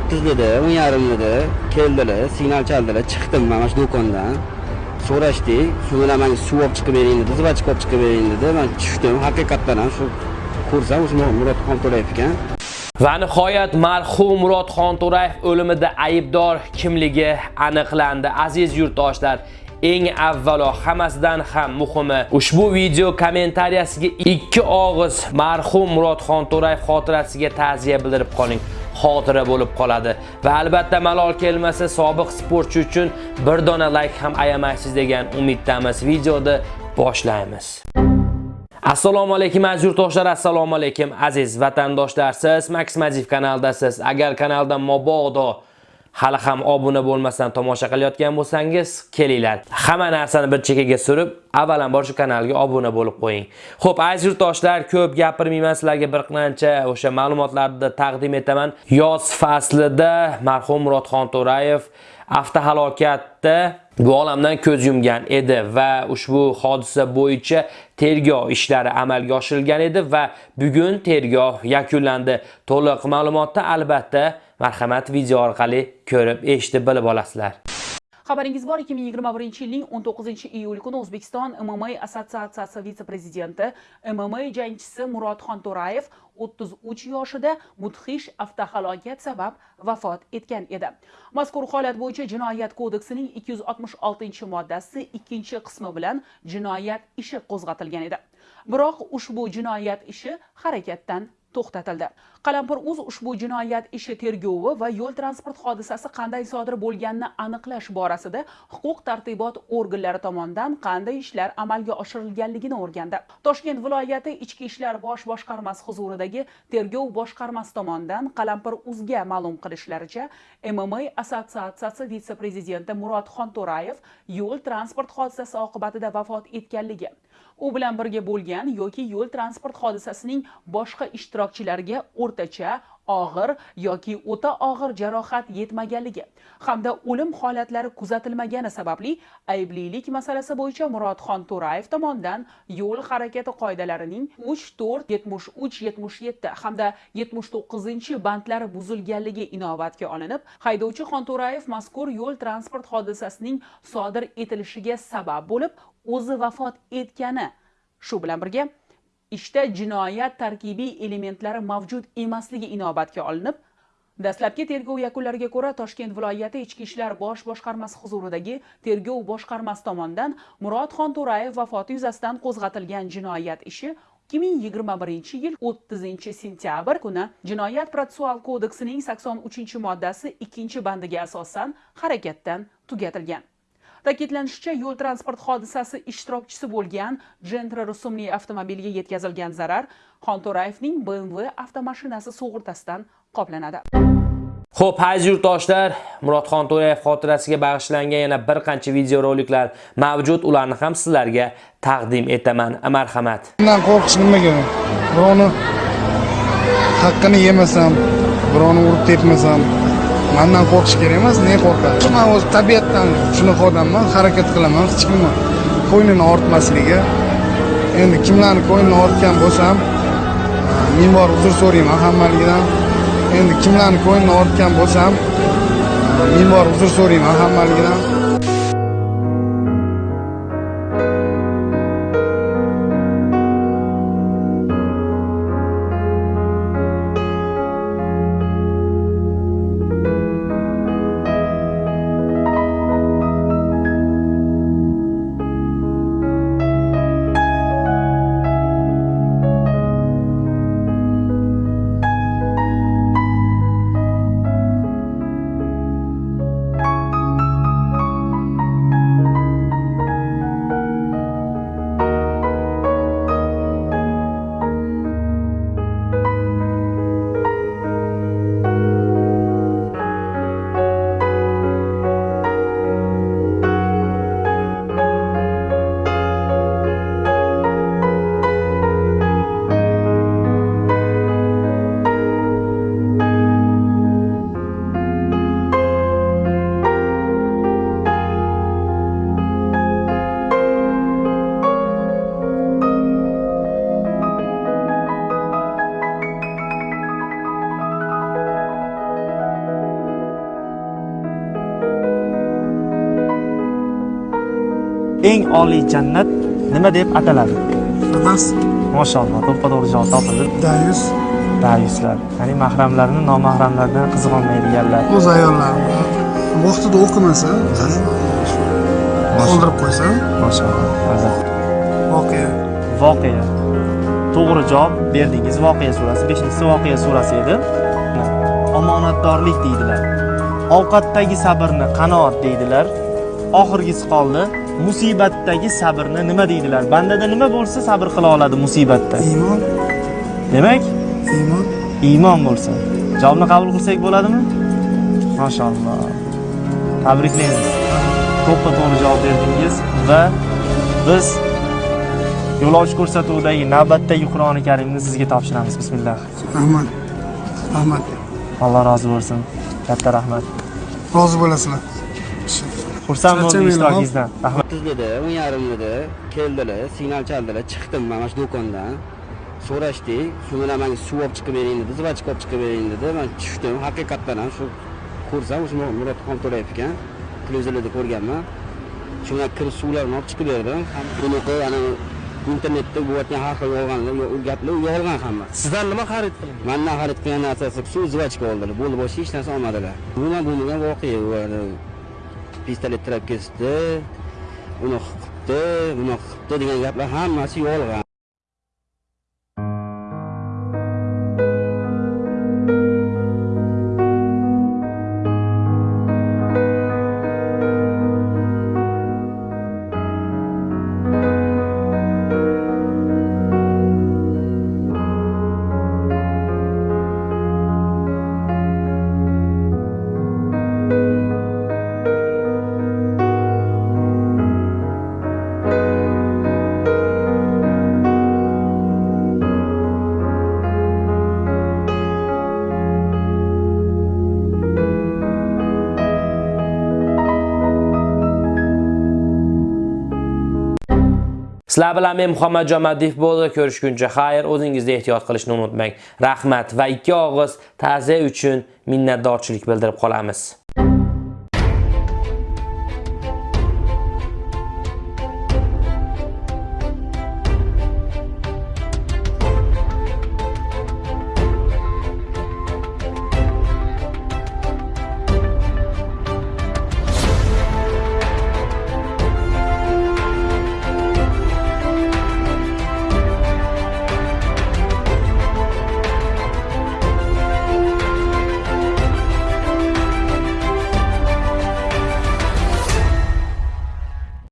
o'ttizlida o'n yarimlida keldilar signal chaldilar chiqdim mana shu do'kondan so'rashdik shu bilan manga suv olib chiqib bering dedi zivachka olib chiqib bering dedi man tushdim haqiqatdan ham shu ko'rsam o'sha murod xonto'rayev ekan Va nihoyat marhum Murod Xonto'rayev o'limida aybdor kimligi aniqlandi. Aziz yurtdoshlar, eng avvalo hammasidan ham muhimi ushbu video kommentariyasiga ikki og'iz marhum Murod Xonto'rayev xotirasiga ta'ziya bildirib qoling. Xotira bo'lib qoladi va albatta malol kelmasa sobiq sportchi uchun bir dona like ham ayamaysiz degan umiddamiz. Videoni boshlaymiz. Assalomu alaykum aziz yurtdoshlar, assalomu alaykum aziz vatandoshlar. Siz Max Majiv kanaldasiz. Agar kanaldan mobodo hali ham obuna bo'lmasdan tomosha qilayotgan bo'lsangiz, kelinglar. Hamma narsani bir chekkaga surib, avvalambor shu kanalga obuna bo'lib qo'ying. Xo'p, aziz yurtdoshlar, ko'p gapirmayman, sizlarga bir qancha o'sha ma'lumotlarni taqdim etaman. Yoz faslida marhum Murodxon To'rayev avtohalokatda bu olamdan ko'z yumgan edi va ushbu hodisa bo'yicha tergov ishlari amalga oshirilgan edi va bugun tergov yakunlandi. To'liq ma'lumotni albatta marhamat video orqali ko'rib, eshitib bilib olasizlar. Xabaringiz bor 2021 yilning 19 iyul kuni O'zbekiston MMA assotsiatsiyasi vitse-prezidenti, MMA jangchisi Murodxon To'rayev 33 yoshida mudhish avtohalokat sabab vafot etgan edi. Mazkur holat bo'yicha Jinoyat kodeksining 266-moddasi 2-qismi bilan jinoyat ishi qo'zg'atilgan edi. Biroq ushbu jinoyat ishi harakatdan to'xtatildi. Qalampir uz ushbu jinoyat ishi tergovi va yo'l transport hodisasi qanday sodir bo'lganini aniqlash borasida huquq tartibot organlari tomonidan qanday ishlar amalga oshirilganligini o'rgandi. Toshkent viloyati ichki ishlar bosh boshqarmasi huzuridagi tergov boshqarmasi tomonidan qalampir uzga ma'lum qilishlaricha mma assotsiatsiyasi vitse prezidenti murodxon to'rayev yo'l transport hodisasi oqibatida vafot etganligi u bilan birga bo'lgan yoki yo'l transport hodisasining boshqa ishtirokchilariga o'rtacha og'ir yoki o'ta og'ir jarohat yetmaganligi hamda o'lim holatlari kuzatilmagani sababli ayblilik masalasi bo'yicha murodxon to'rayev tomonidan yo'l harakati qoidalarining 3 4 73 77 hamda 79 bandlari buzilganligi inobatga olinib haydovchi xonto'rayev mazkur yo'l transport hodisasining sodir etilishiga sabab bo'lib o'zi vafot etgani shu bilan birga ishda jinoyat tarkibiy elementlari mavjud emasligi inobatga olinib dastlabki tergov yakunlariga ko'ra toshkent viloyati ichki ishlar bosh boshqarmasi huzuridagi tergov boshqarmasi tomonidan murodxon to'rayev vafoti yuzasidan qo'zg'atilgan jinoyat ishi 2021 yil 30 sentyabr kuni jinoyat protsessual kodeksining 83 moddasi 2 bandiga asosan harakatdan tugatilgan. Ta'kidlanishicha yo'l transport hodisasi ishtirokchisi bo'lgan gentra rusumli avtomobilga yetkazilgan zarar xonto'rayevning bmw avtomashinasi sug'urtasidan qoplanadi Xo'p, aziz yurtdoshlar, Murodxon To'rayev xotirasiga bag'ishlangan yana bir qancha videoroliklar mavjud, ularni ham sizlarga taqdim etaman. Marhamat. Bundan qo'rqish nimaga? Birovni haqqini yemasam, birovni urib tepmasam, mandan qo'rqish kerak emas ne qo'rqadi? Man o'zi tabiatdan shunaqa odamman harakat qilaman hech kimni ko'nglini ortmasligi endi kimlarni ko'nglini ortgan bo'lsam ming bor uzr so'rayman hammaligidan. Endi kimlarni ko'nglini ortgan bo'lsam ming bor uzr so'rayman hammaligidan. Eng oliy jannat nima deb ataladi Bas. mashalloh to'ppa to'g'ri javob topildi Dayus. dayuslar ya'ni mahramlarni nomahramlardan qiziq olmaydiganlar O'z ayollarim. Vaqtida o'qimasa, qoldirib qo'ysa, mashalloh Mazza. voqea. voqea to'g'ri javob berdingiz voqea surasi beshinchisi voqea surasi edi omonatdorlik deydilar ovqatdagi sabrni qanoat deydilar oxirgisi qoldi musibatdagi sabrni nima deydilar? Bandada nima bo'lsa sabr qila oladi musibatda? Iymon, demak? Iymon. iymon bo'lsa. Javobni qabul qilsak bo'ladimi? Mashalloh. Tabriklaymiz. To'ppa to'g'ri javob berdingiz va biz yo'lovchi ko'rsatuvidagi navbatdagi qur'oni karimni sizga topshiramiz. Bismillah. Rahmat. Rahmat. alloh rozi bo'lsin. Katta rahmat. Rozi bo'lasizlar. Xursand Charchamayman, ishtirokingizdan rahmat. O'ttiz dedi o'n yarim dedi keldilar signal chaldilar chiqdim man mana shu do'kondan. So'rashdik shu bilan manga suv olib chiqib bering dedi zvachka olib chiqib bering dedi. Man tushdim haqiqatdan ham shu ko'rsam o'sha murod xonto'rayev ekan televizorlarda ko'rganman. Shu bilan kirib suvlarni olib chiqib berdim. Bunaqa ana internetda bo'layotgan har xil yolg'onlar yo- gaplar yolg'on hamma. Sizdan nima xarid qilindi mandan xarid qilgan narsasi suv zvachka oldilar bo'ldi boshqa hech narsa olmadilar. Bundan bo'lmagan voqea u ana pistolet tirab kesdi uni qilibdi buni qilibdi degan gaplar hammasi yolg'on Sizlar bilan men Muhammadjon Madif bo'ldi. Ko'rishguncha xayr, o'zingizni ehtiyot qilishni unutmang. Rahmat va ikki og'iz ta'ziya uchun minnatdorchilik bildirib qolamiz.